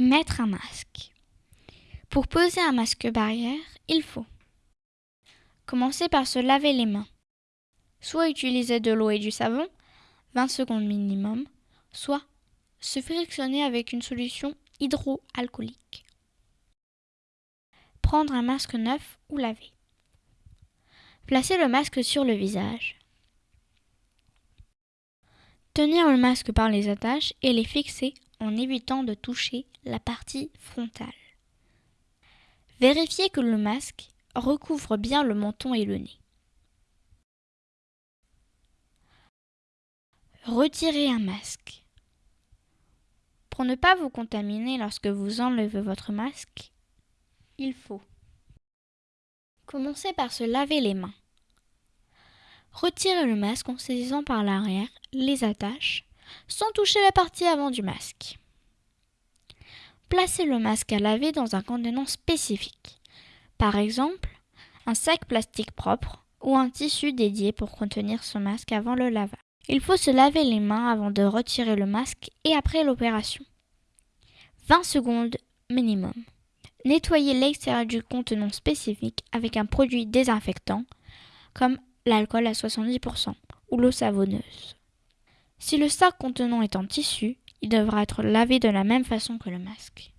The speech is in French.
Mettre un masque. Pour poser un masque barrière, il faut commencer par se laver les mains. Soit utiliser de l'eau et du savon, 20 secondes minimum, soit se frictionner avec une solution hydroalcoolique. Prendre un masque neuf ou lavé. Placer le masque sur le visage. Tenir le masque par les attaches et les fixer en évitant de toucher la partie frontale. Vérifiez que le masque recouvre bien le menton et le nez. Retirez un masque. Pour ne pas vous contaminer lorsque vous enlevez votre masque, il faut commencer par se laver les mains. Retirez le masque en saisissant par l'arrière les attaches sans toucher la partie avant du masque. Placez le masque à laver dans un contenant spécifique, par exemple un sac plastique propre ou un tissu dédié pour contenir ce masque avant le lavage. Il faut se laver les mains avant de retirer le masque et après l'opération. 20 secondes minimum. Nettoyez l'extérieur du contenant spécifique avec un produit désinfectant comme l'alcool à 70% ou l'eau savonneuse. Si le sac contenant est en tissu, il devra être lavé de la même façon que le masque.